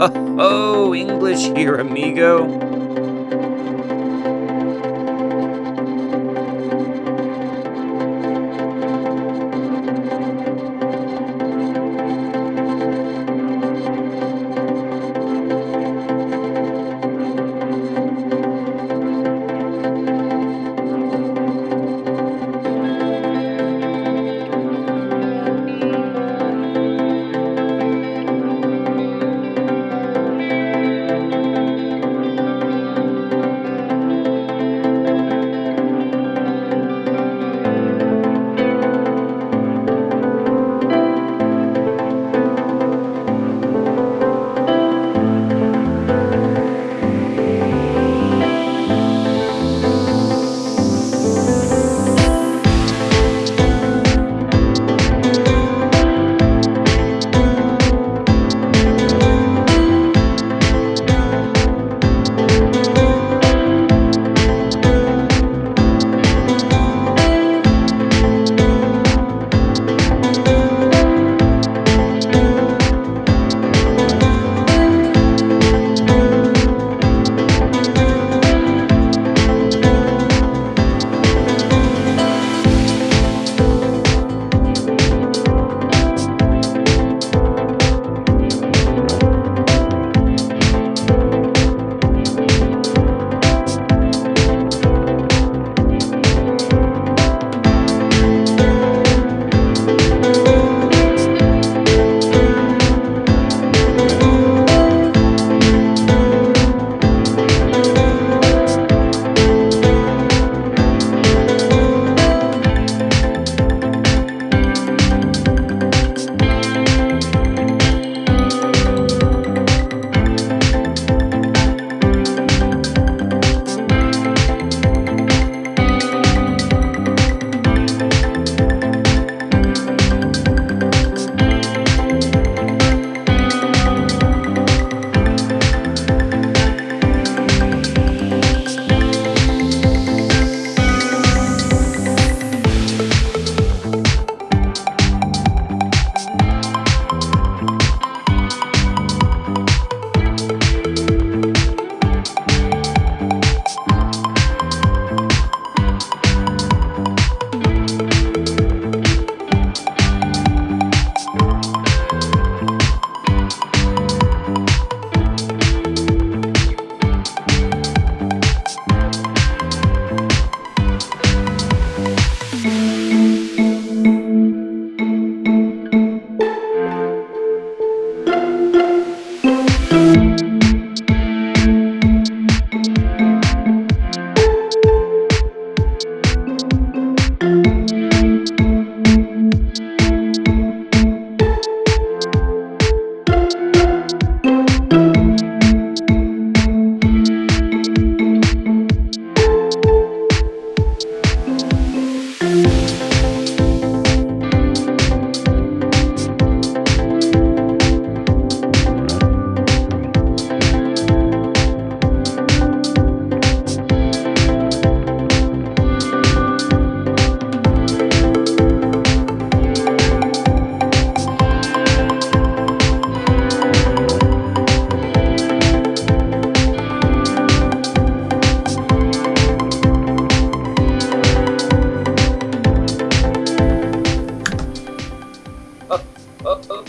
Oh, English here, amigo. Oh,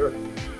Sure.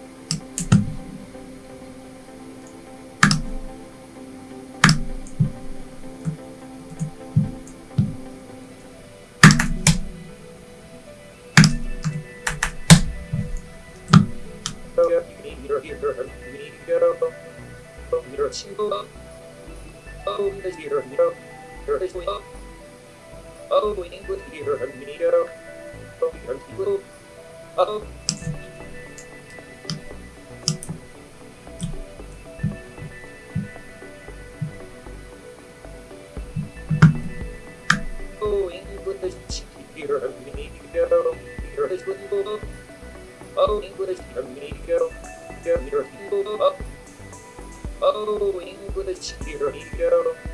Oh, English here. Oh. Oh. You little Oh, English here, amigo. English amigo. Oh, English amigo. Amigo. Oh, English here, amigo.